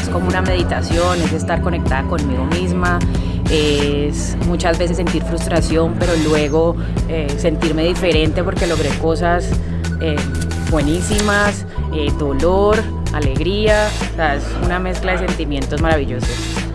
Es como una meditación, es estar conectada conmigo misma, es muchas veces sentir frustración, pero luego eh, sentirme diferente porque logré cosas eh, buenísimas, eh, dolor, alegría, es una mezcla de sentimientos maravillosos.